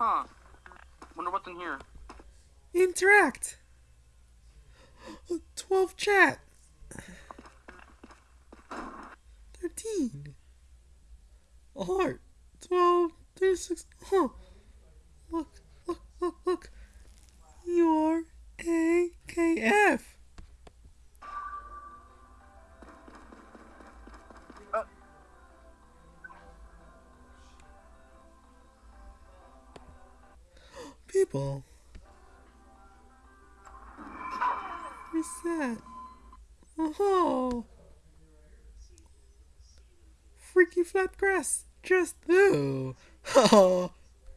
Huh. Wonder what's in here. Interact. 12 chat. 13. A heart. 12, 36. Huh. Look, look, look, look. You're AKF. People. What's that? Oh. Freaky flat grass. Just ooh. Oh.